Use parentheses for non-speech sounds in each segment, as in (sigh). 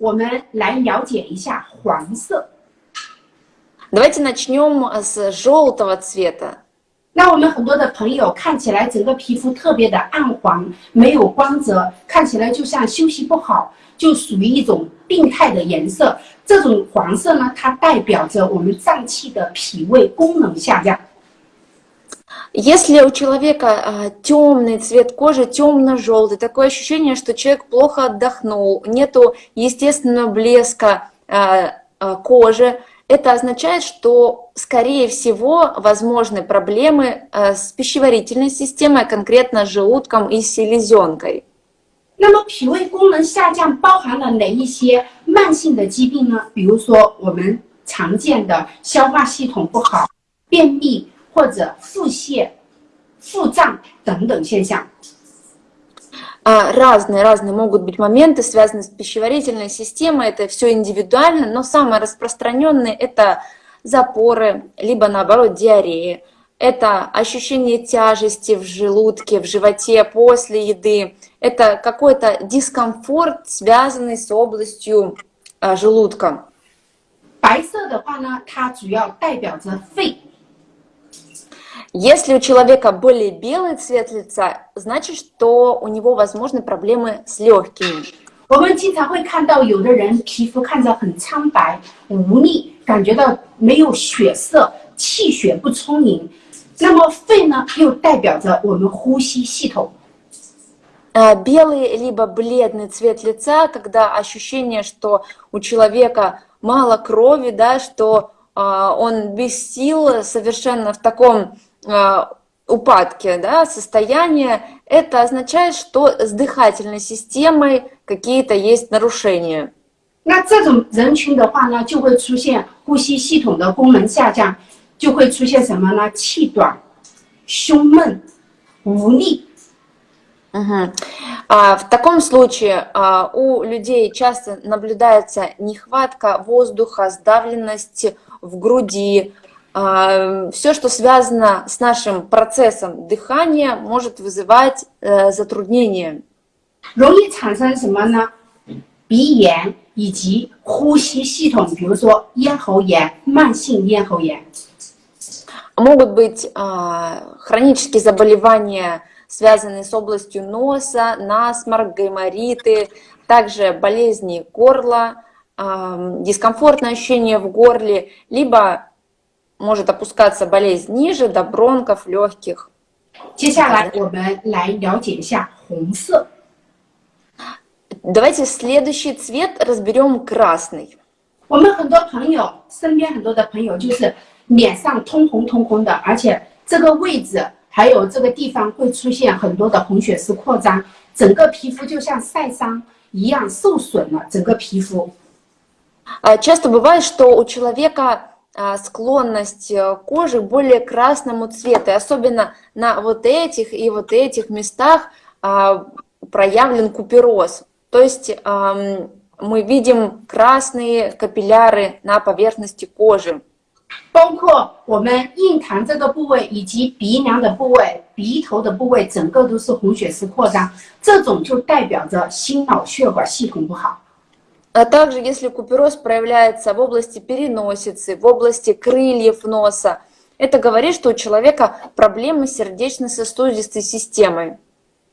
我们来了解一下黄色。 Давайте начнем с желтого цвета. 那我们很多的朋友看起来整个皮肤特别的暗黄，没有光泽，看起来就像休息不好，就属于一种病态的颜色。这种黄色呢，它代表着我们脏器的脾胃功能下降。 Если у человека а, темный цвет кожи, темно-желтый, такое ощущение, что человек плохо отдохнул, нету естественного блеска а, а, кожи, это означает, что, скорее всего, возможны проблемы а, с пищеварительной системой, конкретно с желудком и селезенкой. 那么脾胃功能下降包含了哪一些慢性的疾病呢？比如说我们常见的消化系统不好、便秘 或者腹泻、腹胀等等现象。 А, Разные, разные могут быть моменты, связанные с пищеварительной системой, это все индивидуально, но самые распространенные это запоры, либо наоборот диарея. Это ощущение тяжести в желудке, в животе после еды. Это какой-то дискомфорт, связанный с областью а, желудка. 白色的话呢，它主要代表着肺。 Если у человека более белый цвет лица, значит, что у него возможны проблемы с легкими. 我们经常会看到有的人皮肤看着很苍白、无力，感觉到没有血色，气血不充盈。那么肺呢，又代表着我们呼吸系统。 Э, Белый либо бледный цвет лица, когда ощущение, что у человека мало крови, да, что а, он без сил, совершенно в таком а, упадке да, состояние, это означает, что с дыхательной системой какие-то есть нарушения. 那这种人群的话呢，就会出现呼吸系统的功能下降，就会出现什么呢？气短、胸闷、无力。 Мгм. А, В таком случае а, у людей часто наблюдается нехватка воздуха, сдавленность в груди. Все, что связано с нашим процессом дыхания, может вызывать э, затруднения. 容易产生什么呢？鼻炎以及呼吸系统，比如说咽喉炎、慢性咽喉炎。 Могут быть а, хронические заболевания, связанные с областью носа, насморк, гаймориты, также болезни горла, а, дискомфортное ощущение в горле, либо может опускаться болезнь ниже до бронхов, легких. 接下来我们来了解一下红色。 Давайте следующий цвет разберем красный. 我们很多朋友身边很多的朋友就是脸上通红通红的，而且这个位置还有这个地方会出现很多的红血丝扩张，整个皮肤就像晒伤一样受损了，整个皮肤。 А, Часто бывает, что у человека а, склонность э, кожи более красному цвету, и особенно на вот этих и вот этих местах а, проявлен купероз. То есть ам, мы видим красные капилляры на поверхности кожи. 包括我们印堂这个部位以及鼻梁的部位、鼻头的部位，整个都是红血丝扩张，这种就代表着心脑血管系统不好。 А также, если купероз проявляется в области переносицы, в области крыльев носа, это говорит, что у человека проблемы с сердечно-сосудистой системой.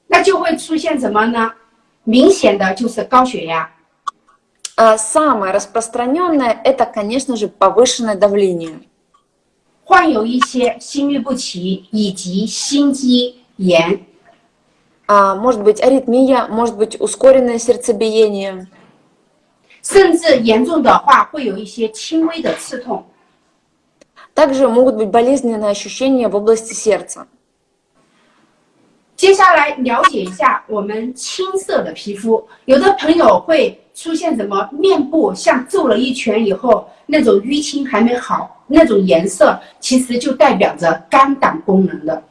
那就会出现什么呢？明显的就是高血压， А самое распространенное это, конечно же, повышенное давление. 患有一些心律不齐以及心肌炎。 А может быть аритмия, может быть ускоренное сердцебиение. 甚至严重的话会有一些轻微的刺痛。 Также могут быть болезненные ощущения в области сердца. 接下来了解一下我们青色的皮肤，有的朋友会出现什么面部像揍了一拳以后那种淤青还没好，那种颜色其实就代表着肝胆功能的。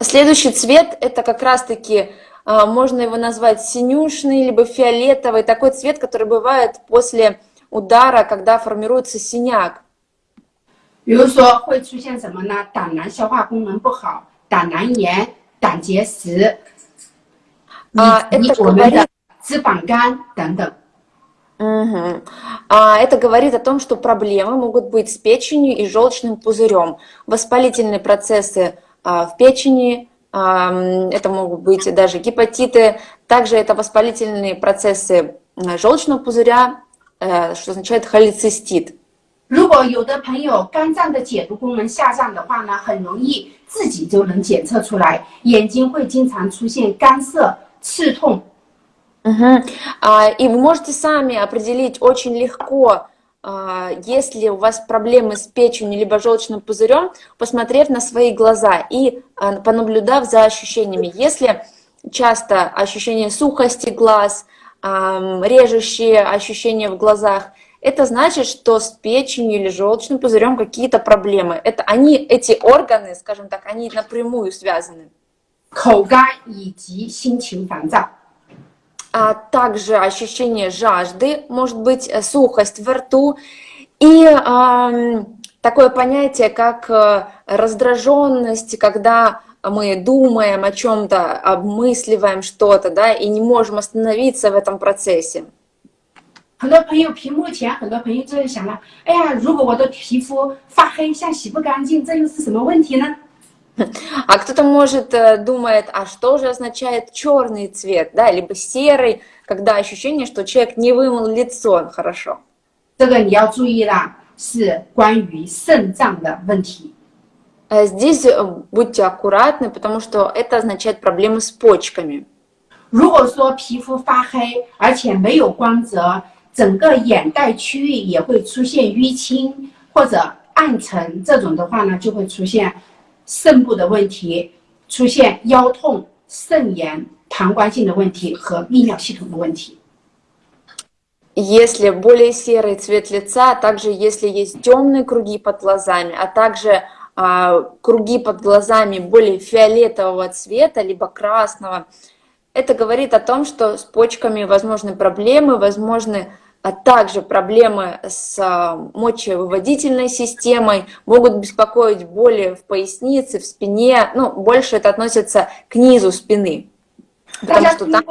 Следующий цвет это как раз-таки а, можно его назвать синюшный либо фиолетовый, такой цвет, который бывает после удара, когда формируется синяк. 比如说会出现什么呢？胆囊消化功能不好，胆囊炎、胆结石， 啊以及 это 我们的 говорит- 脂肪肝等等。 Угу. А это говорит о том, что проблемы могут быть с печенью и желчным пузырем. Воспалительные процессы а, в печени, а, это могут быть даже гепатиты, также это воспалительные процессы желчного пузыря, а, что означает холецистит. 如果有的朋友肝脏的解毒功能下降的话呢，很容易自己就能检测出来，眼睛会经常出现干涩、刺痛。Угу. А, и вы можете сами определить очень легко, а, если у вас проблемы с печенью либо желчным пузырем, посмотрев на свои глаза и а, понаблюдав за ощущениями. Если часто ощущение сухости глаз, а, режущие ощущения в глазах – это значит, что с печенью или желчным пузырем какие-то проблемы. Это они, эти органы, скажем так, они напрямую связаны А также ощущение жажды, может быть, э, сухость во рту и э, такое понятие, как э, раздраженность, когда мы думаем о чем-то, обмысливаем что-то, да, и не можем остановиться в этом процессе. 很多朋友屏幕前，很多朋友就在想了：哎呀，如果我的皮肤发黑，像洗不干净，这又是什么问题呢 (laughs) ？А кто-то может э, думает, а что же означает черный цвет, да, либо серый, когда ощущение, что человек не вымыл лицо хорошо. 这个你要注意啦，是关于肾脏的问题。Здесь э, будьте аккуратны, потому что это означает проблемы с почками. 如果说皮肤发黑，而且没有光泽，整个眼袋区域也会出现淤青或者暗沉，这种的话呢，就会出现 肾部的问题，出现腰痛、肾炎、膀胱性的问题和泌尿系统的问题。Если более серый цвет лица, также если есть темные круги под глазами, а также а, круги под глазами более фиолетового цвета, либо красного, это говорит о том, что с почками возможны проблемы, возможны а также проблемы с а, мочевыводительной системой, могут беспокоить боли в пояснице, в спине, ну, больше это относится к низу спины, потому что там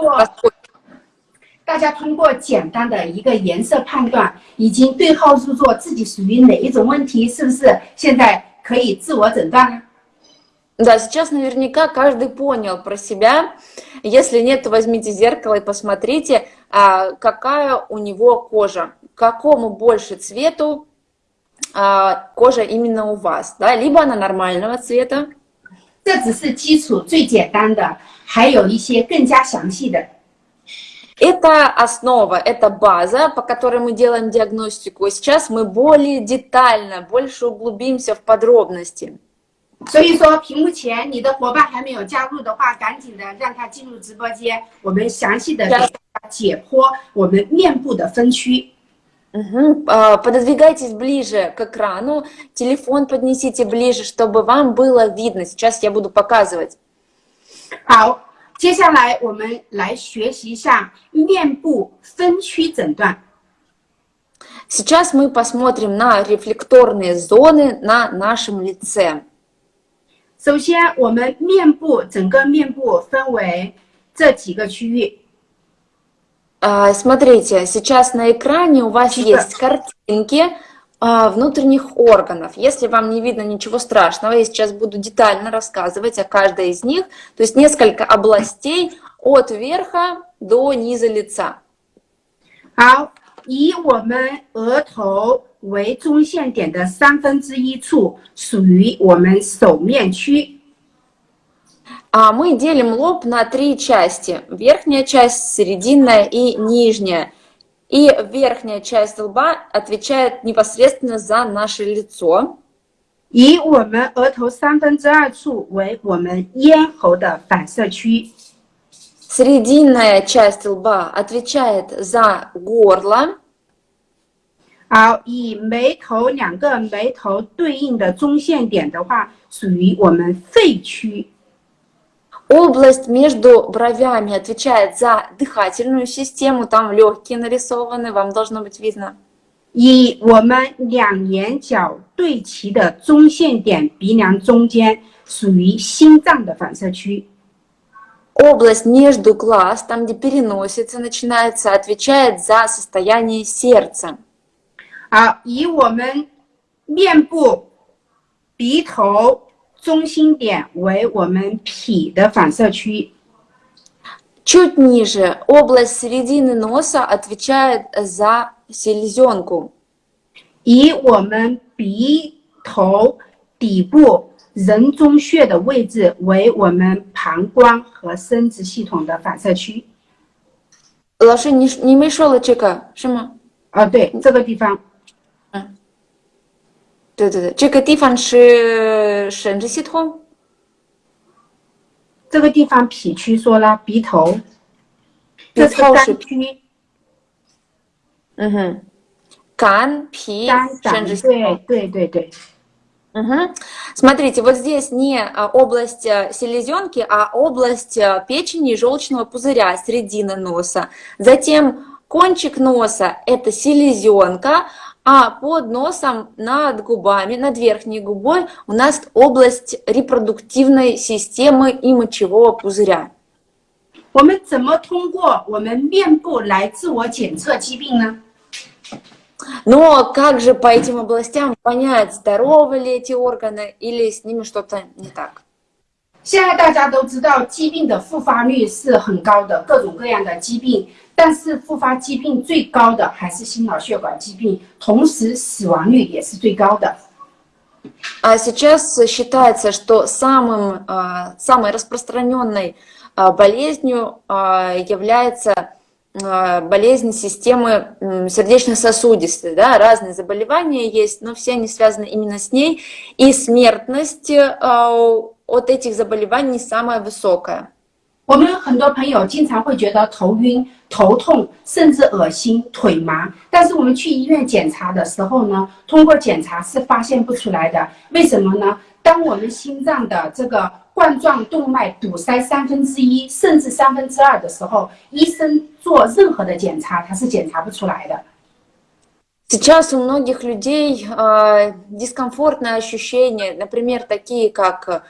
大家通过简单的一个颜色判断，已经对号入座，自己属于哪一种问题，是不是现在可以自我诊断呢 ？да, сейчас наверняка каждый понял про себя. Если нет, то возьмите зеркало и посмотрите, а, какая у него кожа, какому больше цвету а, кожа именно у вас, да, либо она нормального цвета. Это основа, это база, по которой мы делаем диагностику. И сейчас мы более детально, больше углубимся в подробности. 所以说，屏幕前你的伙伴还没有加入的话，赶紧的让他进入直播间，我们详细的解剖我们面部的分区。Угу. Пододвигайтесь ближе к экрану, телефон поднесите ближе, чтобы вам было видно. Сейчас я буду показывать. 好，接下来我们来学习一下面部分区诊断。Сейчас мы посмотрим на рефлекторные зоны на нашем лице. 首先，我们面部整个面部分为这几个区域。Смотрите, сейчас на экране у вас есть картинки внутренних органов. Если вам не видно ничего страшного, я сейчас буду детально рассказывать о каждой из них. То есть несколько областей от верха до низа лица. 好，以我们额头 为中线点的三分之一处属于我们手面区。А мы делим лоб на три части. Верхняя часть, срединная и нижняя. И верхняя часть лба отвечает непосредственно за наше лицо. 以我们额头三分之二处为我们咽喉的反射区。Срединная часть лба отвечает за горло. 好，以眉头两个眉头对应的中线点的话，属于我们肺区。Область между бровями отвечает за дыхательную систему, там легкие нарисованы, вам должно быть видно. 以我们两眼角对齐的中线点鼻梁中间，属于心脏的反射区。 область между глаз, там, где переносится, начинается, отвечает за состояние сердца. 好，以我们面部鼻头中心点为我们脾的反射区。 Чуть ниже область середины носа отвечает за селезенку. 以我们鼻头底部人中穴的位置为我们膀胱和生殖系统的反射区。 Лоши не, не мешала чека, шима? 啊，对，这个地方， 对对对，这个地方是生殖系统。这个地方脾区说了，鼻头，鼻这是头是肝区， Угу. Кан, пи, 肝胆， шенжи ситон. 对对对对。 Мгм. Смотрите, вот здесь не а, область а, селезенки, а область а, печени и желчного пузыря, середина носа. Затем кончик носа – это селезенка, а под носом, над губами, над верхней губой у нас область репродуктивной системы и мочевого пузыря. 我们怎么通过我们面部来自我检测疾病呢？ Но как же по этим областям понять, здоровы ли эти органы или с ними что-то не так? 现在大家都知道，疾病的复发率是很高的，各种各样的疾病， 但是复发疾病最高的还是心脑血管疾病，同时死亡率也是最高的。 А сейчас считается, что самым, а, самой распространенной а, болезнью а, является а, болезнь системы м, сердечно-сосудистой. Да? Разные заболевания есть, но все они связаны именно с ней. И смертность а, от этих заболеваний самая высокая. 我们很多朋友经常会觉得头晕、头痛，甚至恶心、腿麻，但是我们去医院检查的时候呢，通过检查是发现不出来的。为什么呢？当我们心脏的这个冠状动脉堵塞三分之一甚至三分之二的时候，医生做任何的检查，他是检查不出来的。 Сейчас у многих людей э, дискомфортные ощущения, например, такие как э,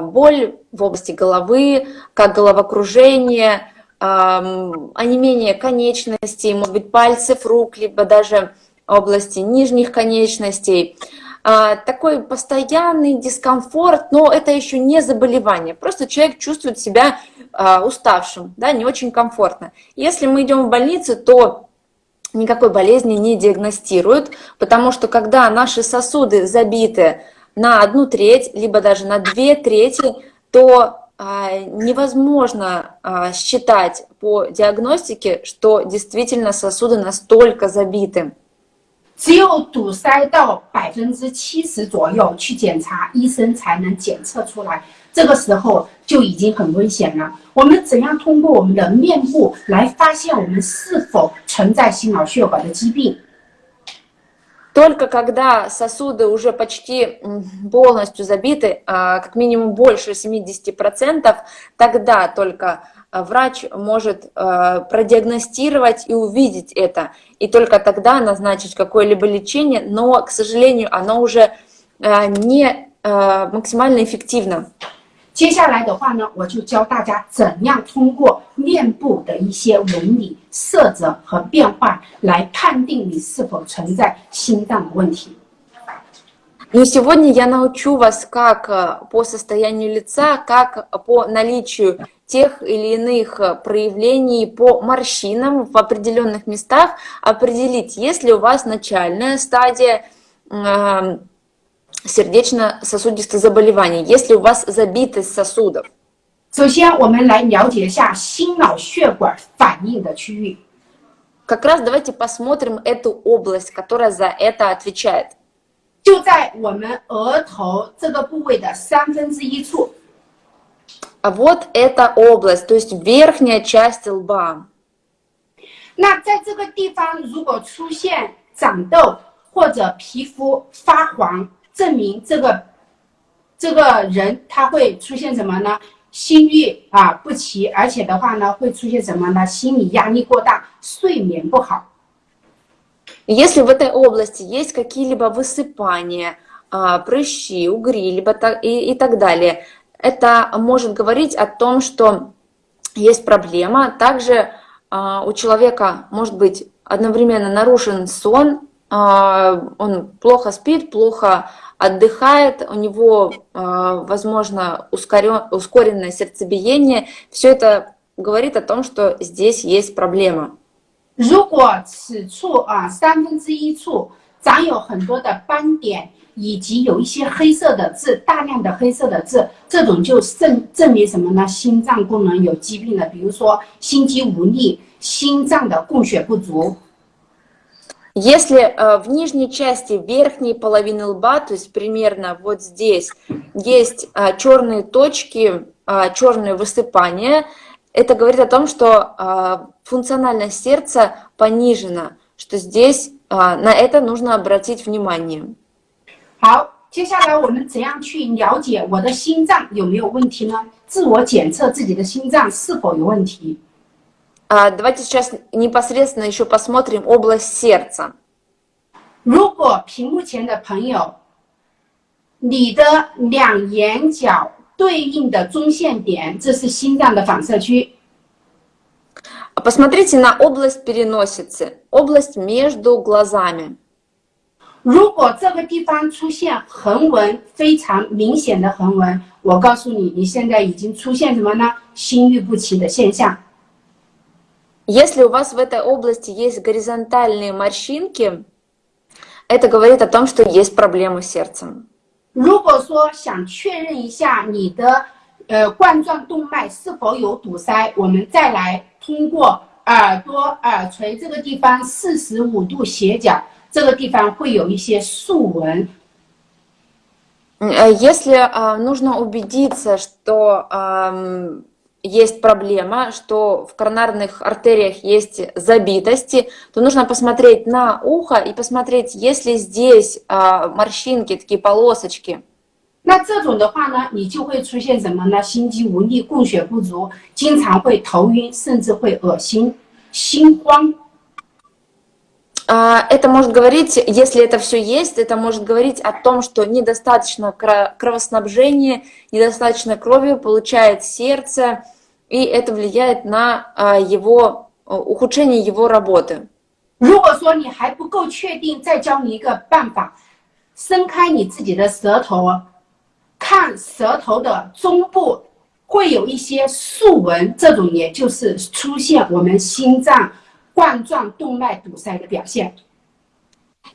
Боль в области головы, как головокружение, э, онемение конечностей, может быть, пальцев рук, либо даже области нижних конечностей. А, Такой постоянный дискомфорт, но это еще не заболевание. Просто человек чувствует себя а, уставшим, да, не очень комфортно. Если мы идем в больницу, то никакой болезни не диагностируют, потому что когда наши сосуды забиты на одну треть, либо даже на две трети, то а, невозможно а, считать по диагностике, что действительно сосуды настолько забиты. 只有堵塞到百分之七十左右去检查，医生才能检测出来。这个时候就已经很危险了。我们怎样通过我们的面部来发现我们是否存在心脑血管的疾病？ Только когда сосуды уже почти полностью забиты, а, как минимум больше 70%, тогда только а, врач может а, продиагностировать и увидеть это, и только тогда назначить какое-либо лечение, но, к сожалению, оно уже не максимально эффективно. 接下来的话呢，我就教大家怎样通过面部的一些纹理、色泽和变化来判定你是否存在心脏的问题。 Но сегодня я научу вас, как э, по состоянию лица, как по наличию тех или иных э, проявлений по морщинам в определенных местах определить, есть ли у вас начальная стадия э, сердечно-сосудистых заболеваний, есть ли у вас забитость сосудов. 首先，我们来了解一下心脑血管反应的区域。 Как раз давайте посмотрим эту область, которая за это отвечает. 就在我们额头这个部位的三分之一处， А вот эта область, то есть верхняя часть лба. 那在这个地方如果出现长痘或者皮肤发黄， 证明这个这个人他会出现什么呢？心律啊不齐，而且的话呢会出现什么呢？心理压力过大，睡眠不好。 Если в этой области есть какие-либо высыпания, а, прыщи, угри, либо та- и, и так далее, это может говорить о том, что есть проблема. Также а, у человека может быть одновременно нарушен сон, а, он плохо спит, плохо отдыхает, у него, а, возможно, ускоренное сердцебиение. Все это говорит о том, что здесь есть проблема. 如果此处啊三分之一处长有很多的斑点，以及有一些黑色的痣，大量的黑色的痣，这种就证证明什么呢？心脏功能有疾病的，比如说心肌无力、心脏的供血不足。 Если э, в нижней части верхней половины лба, то есть примерно вот здесь, есть э, черные точки, э, черные высыпания, это говорит о том, что функциональность сердца понижена, что здесь на это нужно обратить внимание. 好，接下来我们怎样去了解我的心脏有没有问题呢？自我检测自己的心脏是否有问题。 Давайте сейчас непосредственно еще посмотрим область сердца. 如果屏幕前的朋友，你的两眼角对应的中线点，这是心脏的反射区。Посмотрите на область переносицы, область между глазами. 如果这个地方出现横纹，非常明显的横纹，我告诉你，你现在已经出现什么呢？心律不齐的现象。 Если у вас в этой области есть горизонтальные морщинки, это говорит о том, что есть проблемы с сердцем. 如果说想确认一下你的呃冠状动脉是否有堵塞，我们再来通过耳朵耳垂这个地方四十五度斜角。这个地方会有一些竖纹。Если нужно убедиться, что есть проблема, что в коронарных артериях есть забитости, то нужно посмотреть на ухо и посмотреть, есть ли здесь морщинки, такие полосочки. 那这种的话呢，你就会出现什么呢？心肌无力、供血不足，经常会头晕，甚至会恶心、心慌。 а, это может говорить, если это все есть, это может говорить о том, что недостаточно кровоснабжения, недостаточно крови получает сердце, и это влияет на а, его ухудшение его работы. 如果说你还不够确定，再教你一个办法，伸开你自己的舌头，看舌头的中部会有一些竖纹，这种也就是出现我们心脏 冠状动脉堵塞的表现。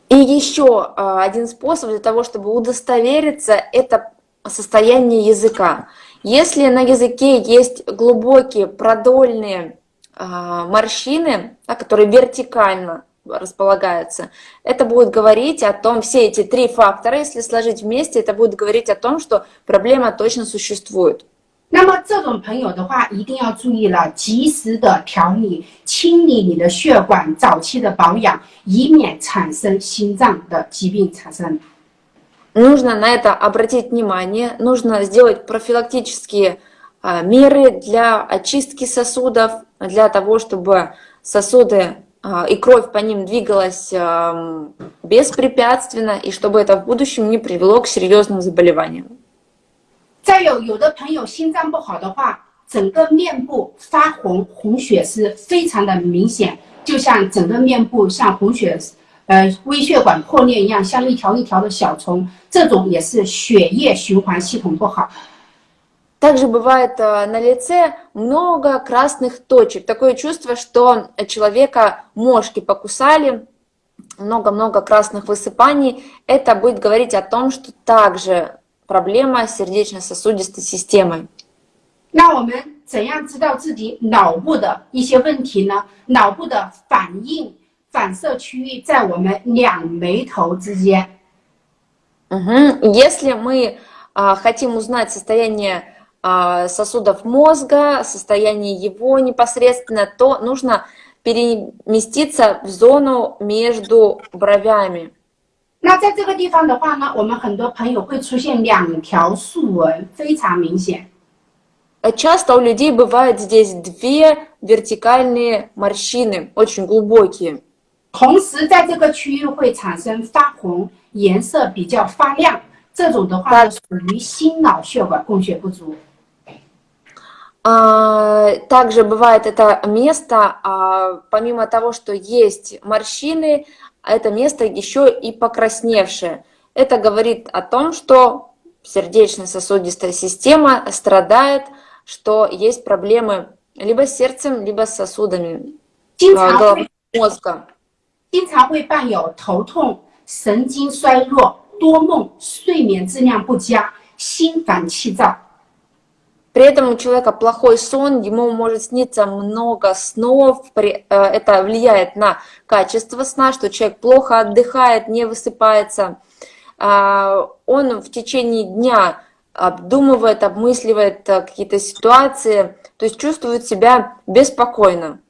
И еще один способ для того, чтобы удостовериться, это состояние языка. Если на языке есть глубокие продольные морщины, которые вертикально располагаются, это будет говорить о том, все эти три фактора, если сложить вместе, это будет говорить о том, что проблема точно существует. 那么这种朋友的话，一定要注意了，及时的调理、清理你的血管，早期的保养，以免产生心脏的疾病产生。Нужно на это обратить внимание, нужно сделать профилактические меры для очистки сосудов, для того, чтобы сосуды и кровь по ним двигалась беспрепятственно, и чтобы это в будущем не привело к серьезным заболеваниям. 再有，有的朋友心脏不好的话，整个面部发红，红血丝非常的明显，就像整个面部像红血，呃，微血管破裂一样，像一条一条的小虫，这种也是血液循环系统不好。Также бывает на лице много красных точек. Такое чувство, что человека мошки покусали, много-много красных высыпаний. Это будет говорить о том, что также проблема сердечно-сосудистой системой. 那我们怎样知道自己脑部的一些问题呢？脑部的反应反射区域在我们两眉头之间。Угу. Если мы а, хотим узнать состояние а, сосудов мозга, состояние его непосредственно, то нужно переместиться в зону между бровями. 那在这个地方的话呢，我们很多朋友会出现两条竖纹，非常明显。Часто у людей бывает здесь две вертикальные морщины, очень глубокие. 同时，在这个区域会产生发红，颜色比较发亮，这种的话属于心脑血管供血不足。 А, Также бывает это место, а, помимо того, что есть морщины, это место еще и покрасневшее. Это говорит о том, что сердечно-сосудистая система страдает, что есть проблемы либо с сердцем, либо с сосудами 经 а, 常 головного 会 мозга. 经常会伴有头痛、神经衰弱、多梦、睡眠质量不佳、心烦气躁。 При этом у человека плохой сон, ему может сниться много снов, при- э, это влияет на качество сна, что человек плохо отдыхает, не высыпается. А, Он в течение дня обдумывает, обмысливает э, какие-то ситуации, то есть чувствует себя беспокойно.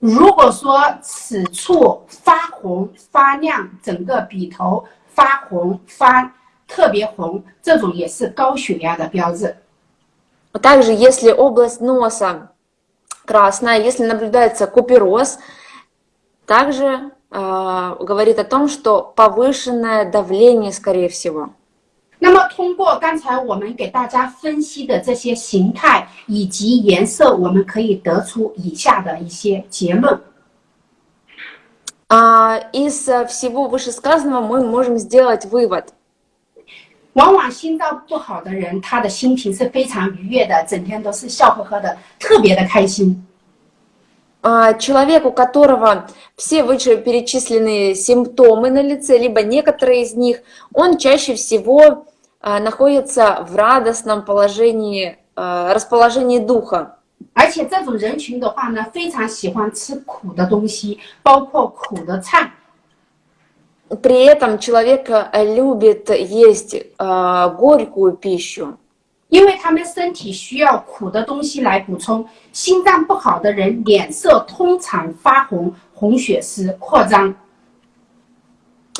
如果说此处发红、发亮，整个笔头发红、发特别红，这种也是高血压的标志。 Также, если область носа красная, если наблюдается купероз, также э, говорит о том, что повышенное давление, скорее всего. 那么，通过刚才我们给大家分析的这些形态以及颜色，我们可以得出以下的一些结论。 А, Из э, всего вышесказанного мы можем сделать вывод. 往往心脏不好的人，他的心情是非常愉悦的，整天都是笑呵呵的，特别的开心。 А, Человек, у которого все вышеперечисленные симптомы на лице, либо некоторые из них, он чаще всего а, находится в радостном положении, а, расположении духа. 而且这种人群的话呢，非常喜欢吃苦的东西，包括苦的菜。 При этом человек э, любит есть э, горькую пищу, 因为他们身体需要苦的东西来补充。心脏不好的人，脸色通常发红，红血丝扩张。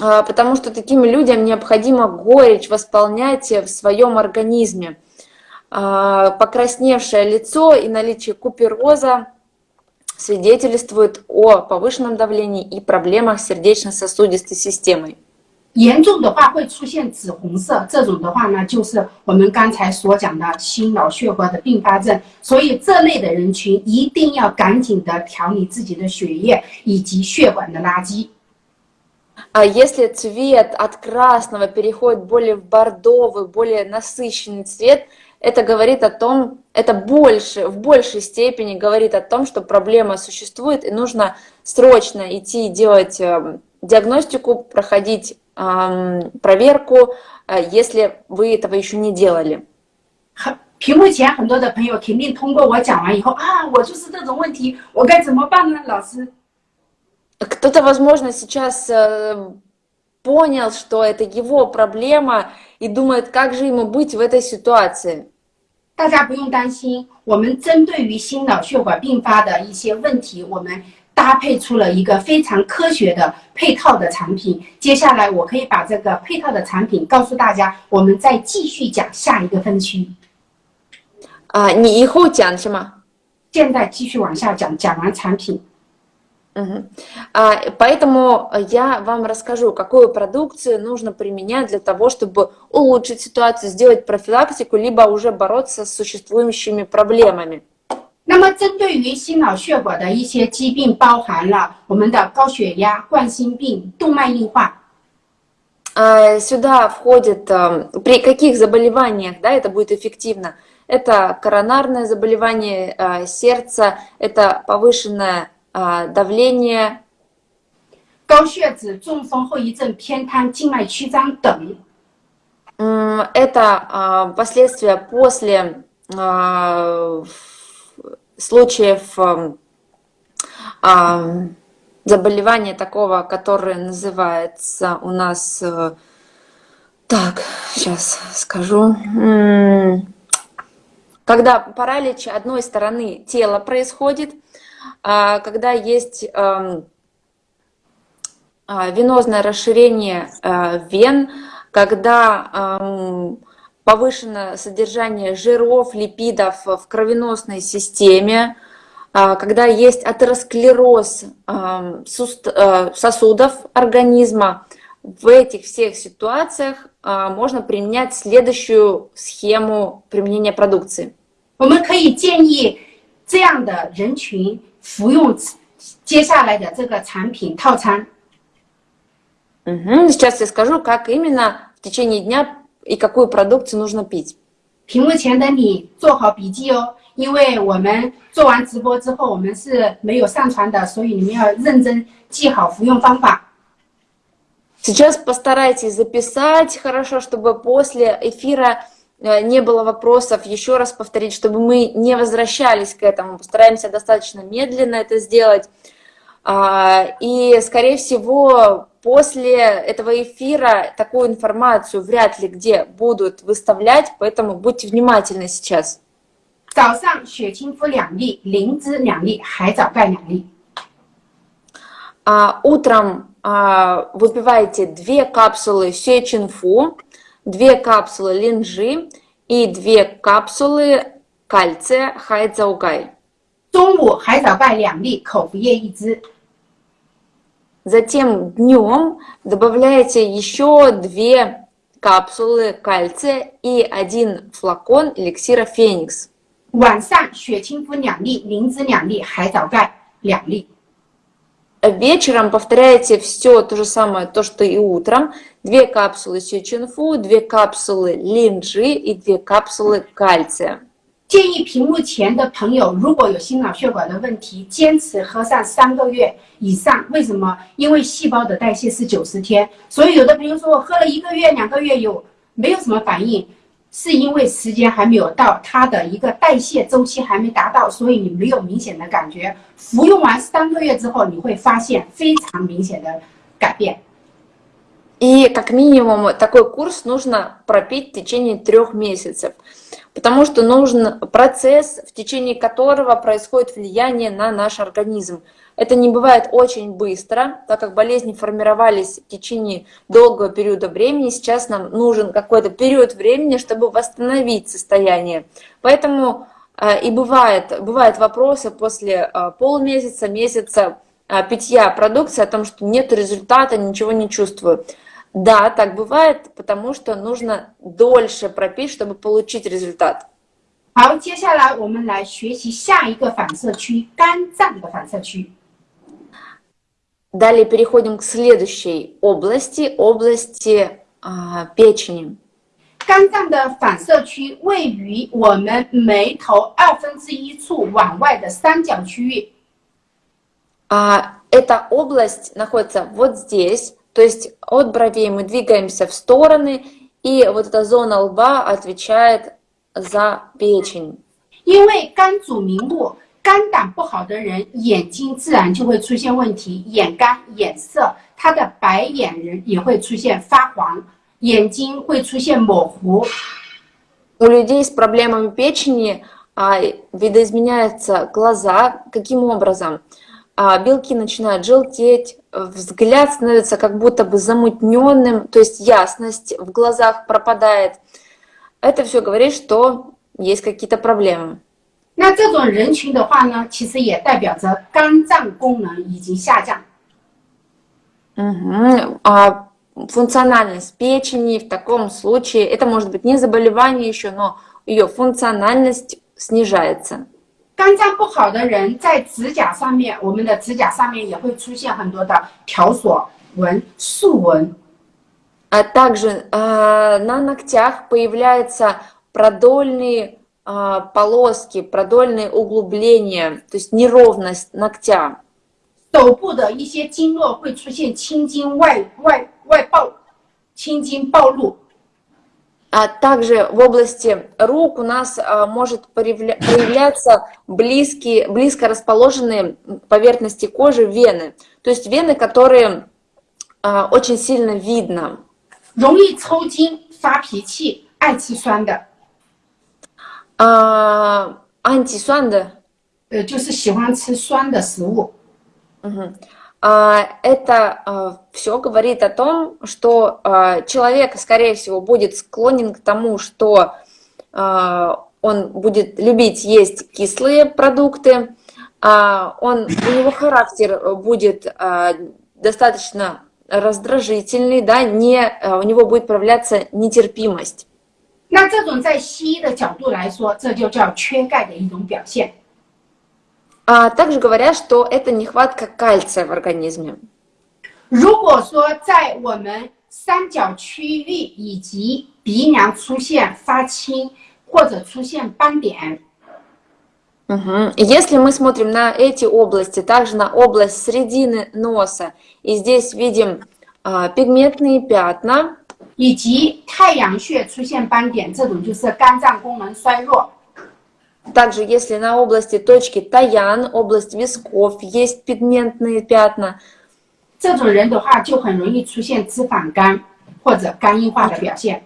э, потому что таким людям необходимо горечь восполнять в своем организме. Э, Покрасневшее лицо и наличие купероза свидетельствует о повышенном давлении и проблемах с сердечно-сосудистой системой. 严重的话会出现紫红色，这种的话呢，就是我们刚才所讲的心脑血管的并发症。所以这类的人群一定要赶紧的调理自己的血液以及血管的垃圾。 А если цвет от красного переходит более в бордовый, более насыщенный цвет, это говорит о том, это больше, в большей степени говорит о том, что проблема существует и нужно срочно идти делать э, диагностику, проходить эм, проверку, э, если вы этого еще не делали. 很屏幕前很多的朋友肯定通过我讲完以后啊，我就是这种问题，我该怎么办呢？老师， Кто-то, возможно, сейчас э, понял, что это его проблема и думает, как же ему быть в этой ситуации. 大家不用担心我们针对于心脑血管并发的一些问题我们搭配出了一个非常科学的配套的产品接下来我可以把这个配套的产品告诉大家我们再继续讲下一个分区。啊你以后讲是吗现在继续往下讲讲完产品 Мгм. А, Поэтому я вам расскажу, какую продукцию нужно применять для того, чтобы улучшить ситуацию, сделать профилактику, либо уже бороться с существующими проблемами. 那么，针对于心脑血管的一些疾病，包含了我们的高血压、冠心病、动脉硬化。 А, Сюда входит, а, при каких заболеваниях да, это будет эффективно? Это коронарное заболевание а, сердца, это повышенное а, давление, 高血脂、中风后遗症、偏瘫、静脉曲张等。 М, Это а, последствия после а, в- случаев ам, а, заболевания такого, которое называется у нас... э, Так, сейчас скажу. М, Когда паралич одной стороны тела происходит, а, когда есть ам, а, венозное расширение а, вен, когда ам, повышено содержание жиров, липидов в кровеносной системе, а, когда есть атеросклероз ам, суст- а, сосудов организма, в этих всех ситуациях а, можно применять следующую схему применения продукции. 我们可以建议这样的人群 服用接下来的这个产品套餐。 Мгм. Сейчас я скажу, как именно в течение дня и какую продукцию нужно пить. 屏幕前的你做好笔记哦，因为我们做完直播之后，我们是没有上传的，所以你们要认真记好服用方法。 Сейчас постарайтесь записать хорошо, чтобы после эфира э, не было вопросов, еще раз повторить, чтобы мы не возвращались к этому. Постараемся достаточно медленно это сделать. А, И, скорее всего, после этого эфира такую информацию вряд ли где будут выставлять, поэтому будьте внимательны сейчас. 早上血清肤两粒，灵芝两粒，海藻钙两粒。 А, Утром а, выпиваете две капсулы сечинфу, две капсулы линжи и две капсулы кальция хайцаугай. 中午海藻钙两粒，口服液一支。 Затем днем добавляете еще две капсулы кальция и один флакон эликсира Феникс. 晚上血清肤两粒，灵芝两粒，海藻钙两粒。 Вечером повторяете все то же самое, то, что и утром. Две капсулы сечинфу, две капсулы линжи и две капсулы кальция. 建议屏幕前的朋友，如果有心脑血管的问题，坚持喝上三个月以上。为什么？因为细胞的代谢是九十天，所以有的朋友说我喝了一个月、两个月有没有什么反应， 是因为时间还没有到，它的一个代谢周期还没达到，所以你没有明显的感觉。服用完三个月之后，你会发现非常明显的改变。 И как минимум такой курс нужно пропить в течение трех месяцев, потому что нужен процесс, в течение которого происходит влияние на наш организм. Это не бывает очень быстро, так как болезни формировались в течение долгого периода времени. Сейчас нам нужен какой-то период времени, чтобы восстановить состояние. Поэтому э, и бывает, бывают вопросы после э, полмесяца, месяца э, питья продукции о том, что нет результата, ничего не чувствую. Да, так бывает, потому что нужно дольше пропить, чтобы получить результат. 好，接下来我们来学习下一个反射区——肝脏的反射区。 Далее переходим к следующей области, области а, печени. 肝脏的反射区位于我们眉头二分之一处往外的三角区域。 А, эта область находится вот здесь, то есть от бровей мы двигаемся в стороны, и вот эта зона лба отвечает за печень. 因为肝主明目， 肝胆不好的人眼睛自然就会出现问题，眼干、眼涩，他的白眼人也会出现发黄，眼睛会出现模糊。 У людей с проблемами печени а, видоизменяются глаза. Каким образом? А, белки начинают желтеть, взгляд становится как будто бы замутненным, то есть ясность в глазах пропадает. Это все говорит, что есть какие-то проблемы. 那这种人群的话呢，其实也代表着肝脏功能已经下降。 Мгм. А функциональность печени в таком случае, это может быть не заболевание еще, но ее функциональность снижается. 肝脏不好的人在指甲上面，我们的指甲上面也会出现很多的条索纹、竖纹。 А также а, на ногтях появляются продольные а, полоски, продольные углубления, то есть неровность ногтя. 手部的一些经络会出现青筋外外外暴，青筋暴露。 А также в области рук у нас а, может проявля- проявляться близкие, близко расположенные к поверхности кожи вены. То есть вены, которые а, очень сильно видно. 容易抽筋、发脾气、爱吃酸的， А, антисуанда 呃，就是喜欢吃酸的食物。 Мгм. А, Это все говорит о том, что а, человек, скорее всего, будет склонен к тому, что а, он будет любить есть кислые продукты, а, он, у него характер будет а, достаточно раздражительный, да, не, а, у него будет проявляться нетерпимость. 那这种在西医的角度来说，这就叫缺钙的一种表现。 А также говорят, что это нехватка кальция в организме. 如果说在我们三角区域以及鼻梁出现发青或者出现斑点， Мгм. Если мы смотрим на эти области, также на область середины носа, и здесь видим а, пигментные пятна, 以及太阳穴出现斑点，这种就是肝脏功能衰弱。 также если на области точки Таян, область висков есть пигментные пятна, 这种人的话，就很容易出现脂肪肝或者肝硬化的表现。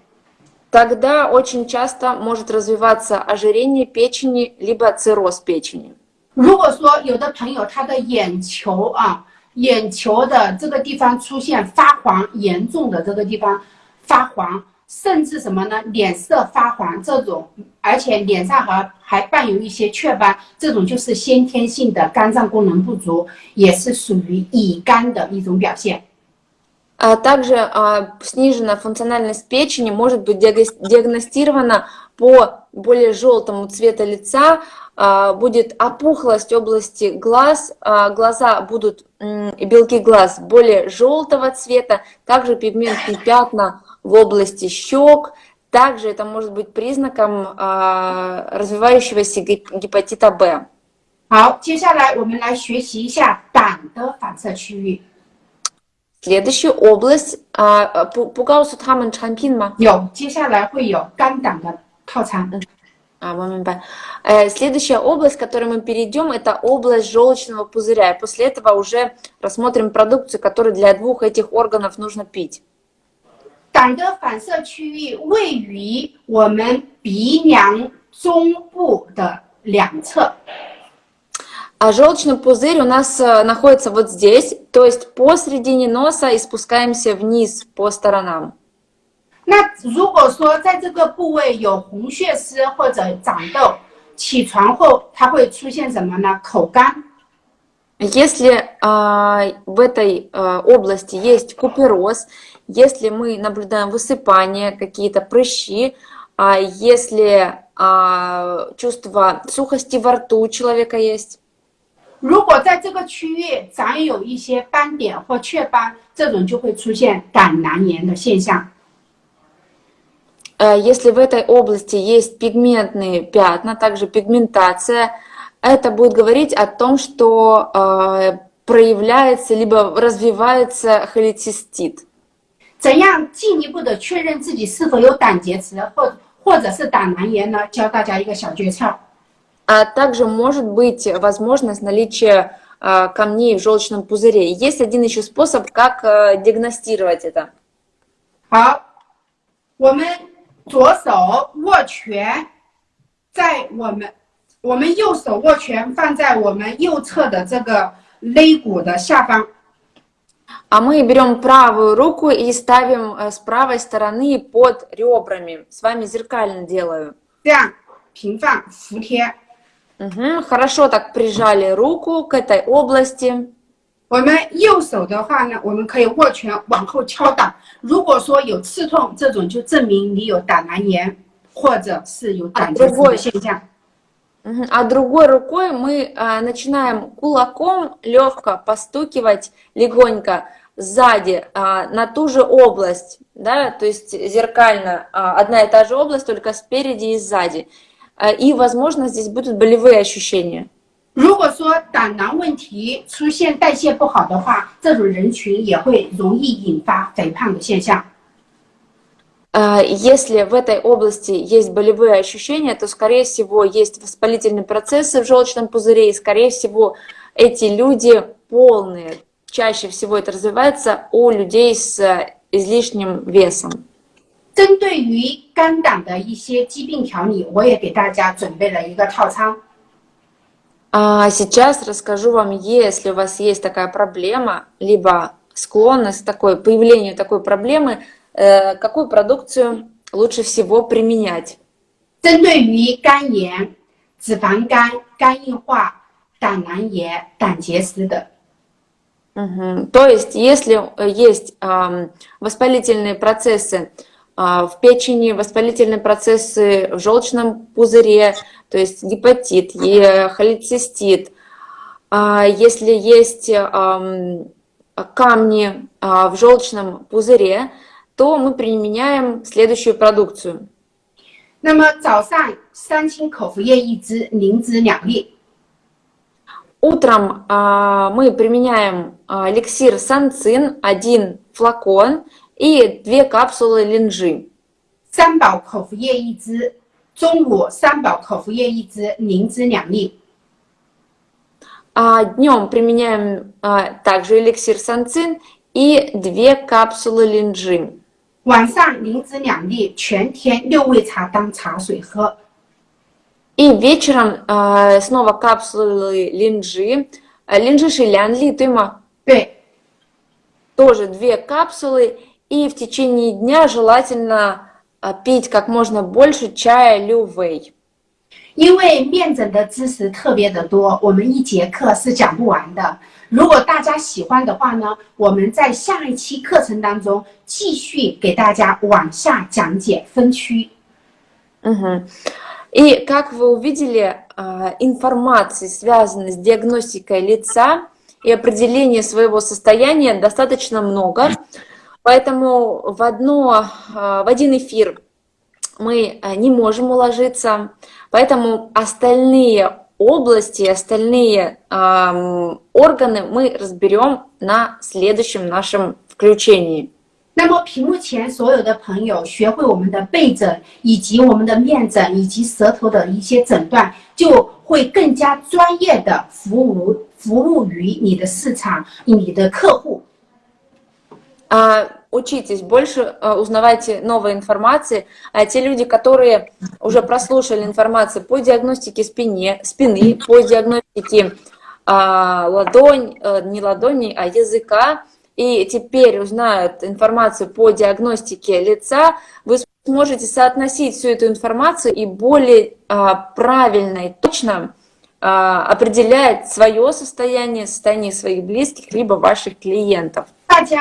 тогда очень часто может развиваться ожирение печени, либо цирроз печени. 如果说有的朋友他的眼球啊，眼球的这个地方出现发黄，严重的这个地方 发黄，甚至什么呢？脸色发黄这种，而且脸上还还伴有一些雀斑，这种就是先天性的肝脏功能不足，也是属于乙肝的一种表现。 А также а, сниженная функциональность печени может быть диагос- диагностирована по более желтому цвету лица, а, будет опухлость области глаз, а, глаза будут, м, и белки глаз более желтого цвета, также пигментные пятна в области щек, также это может быть признаком а, развивающегося гип- гепатита Б. 好，接下来我们来学习一下胆的反射区域。 Следующая область, а, пу- пугаусу таман чанпин ма? 有，接下来会有肝胆的套餐。 А, момент. Э, Следующая область, к которой мы перейдем, это область желчного пузыря. И после этого уже рассмотрим продукцию, которую для двух этих органов нужно пить. 胆的反射区域位于我们鼻梁中部的两侧， А желчный пузырь у нас э, находится вот здесь, то есть посередине носа и спускаемся вниз по сторонам. 那如果说在这个部位有红血丝或者长痘，起床后它会出现什么呢？口干。 Если а, в этой а, области есть купероз, если мы наблюдаем высыпание, какие-то прыщи, а если а, чувство сухости во рту у человека есть, 如果在这个区域长有一些斑点或雀斑，这种就会出现胆囊炎的现象。 э, если в этой области есть пигментные пятна, также пигментация, это будет говорить о том, что э, проявляется либо развивается холецистит. 怎样进一步的确认自己是否有胆结石或或者是胆囊炎呢？教大家一个小诀窍。 А также может быть возможность наличия а, камней в желчном пузыре. Есть один еще способ, как а, диагностировать это. 好，我们左手握拳，在我们 我们右手握拳放在我们右侧的这个肋骨的下方， А мы берем правую руку и ставим э, с правой стороны под ребрами. С вами зеркально делаю. 这样平放服帖。 Мгм, Хорошо так прижали руку к этой области. 我们右手的话呢，我们可以握拳往后敲打。如果说有刺痛，这种就证明你有胆囊炎或者是有胆结石的现象。 Мгм, А другой рукой мы а, начинаем кулаком легко постукивать легонько сзади а, на ту же область, да, то есть зеркально а, одна и та же область, только спереди и сзади. А, И, возможно, здесь будут болевые ощущения. 如果说胆囊问题出现代谢不好的话，这种人群也会容易引发肥胖的现象。 А, Если в этой области есть болевые ощущения, то, скорее всего, есть воспалительные процессы в желчном пузыре, и, скорее всего, эти люди полные. Чаще всего это развивается у людей с э, излишним весом. 针对于肝胆的一些疾病调理，我也给大家准备了一个套餐。 А сейчас расскажу вам, если у вас есть такая проблема, либо склонность к такой, появлению такой проблемы, э, какую продукцию лучше всего применять. 针对于肝炎、脂肪肝、肝硬化、胆囊炎、胆结石等， Мгм. То есть, если э, есть ам, воспалительные процессы в печени воспалительные процессы в желчном пузыре, то есть гепатит, холецистит. Если есть камни в желчном пузыре, то мы применяем следующую продукцию. 那么早上三清口服液一支，灵芝两粒。Утром а, мы применяем а, эликсир санцин, один флакон и две капсулы линжи. 三宝口服液一支，中午三宝口服液一支，灵芝两粒。А днем применяем а, также эликсир санцин и две капсулы линжи. 晚上灵芝两粒，全天六味茶当茶水喝。И вечером э, снова капсулы линжи. Линжи шилянли, тыма. Тоже две капсулы. И в течение дня желательно пить как можно больше чая лювей. 因为面诊的知识特别的多，我们一节课是讲不完的。如果大家喜欢的话呢，我们在下一期课程当中继续给大家往下讲解分区。嗯哼。И как вы увидели, информации, связанной с диагностикой лица и определением своего состояния, достаточно много. Поэтому в, одно, в один эфир мы не можем уложиться. Поэтому остальные области, остальные э, органы мы разберем на следующем нашем включении. 那么屏幕前所有的朋友学会我们的背诊以及我们的面诊以及舌头的一些诊断，就会更加专业的服务服务于你的市场、你的客户。 А, учитесь больше, узнавайте новой информации. А те люди, которые уже прослушали информацию по диагностике спине, спины, по диагностике а, ладонь, не ладони, а языка, и теперь узнают информацию по диагностике лица, вы сможете соотносить всю эту информацию и более а, правильно и точно а, определять свое состояние, состояние своих близких, либо ваших клиентов. 大家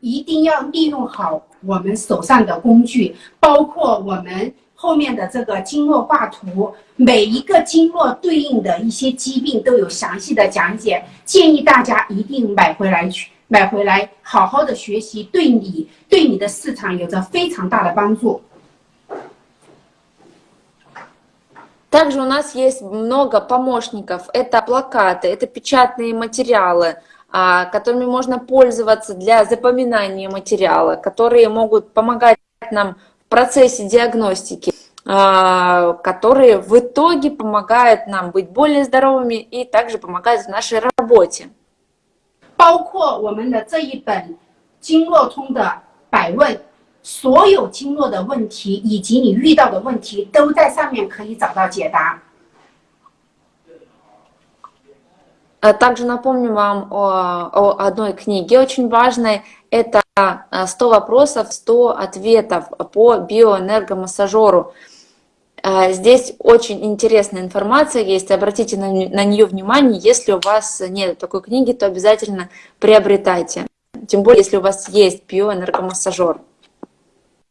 一定要利用好我们手上的工具，包括我们后面的这个经络画图，每一个经络对应的一些疾病都有详细的讲解，建议大家一定买回来去。买回来好好的学习，对你对你的市场有着非常大的帮助。Также у нас есть много помощников. Это плакаты, это печатные материалы, которыми можно пользоваться для запоминания материала, которые могут помогать нам в процессе диагностики, которые в итоге помогают нам быть более здоровыми и также помогают в нашей работе. 包括我们的这一本经络通的百问，所有经络的问题以及你遇到的问题都在上面可以找到解答。 Также напомню вам о, о одной книге очень важной. Это «100 вопросов, 100 ответов по биоэнергомассажеру». А, здесь очень интересная информация есть, обратите на, на нее внимание. Если у вас нет такой книги, то обязательно приобретайте. Тем более, если у вас есть биоэнергомассажер.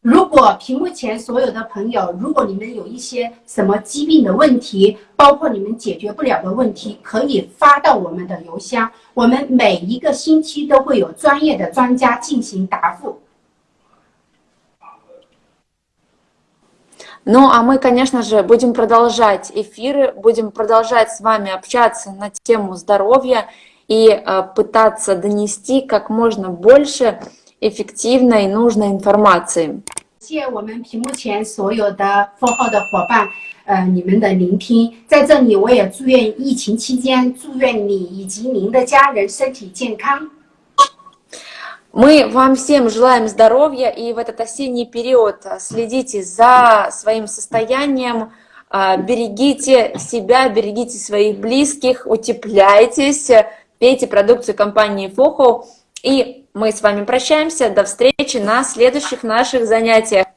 如果屏幕前所有的朋友，如果你们有一些什么疾病的问题，包括你们解决不了的问题，可以发到我们的邮箱，我们每一个星期都会有专业的专家进行答复。Ну, а мы, конечно же, будем продолжать эфиры, будем продолжать с вами общаться на тему здоровья и э, пытаться донести как можно больше эффективной и нужной информации. 谢谢我们屏幕前所有的 f 号的伙伴，呃，你们的聆听。在这里，我也祝愿疫情期间，祝愿你以及您的家人身体健康。мы вам всем желаем здоровья и в этот осенний период следите за своим состоянием, а, берегите себя, берегите своих близких, утепляйтесь, пейте продукцию компании Фохо. и мы с вами прощаемся. До встречи на следующих наших занятиях.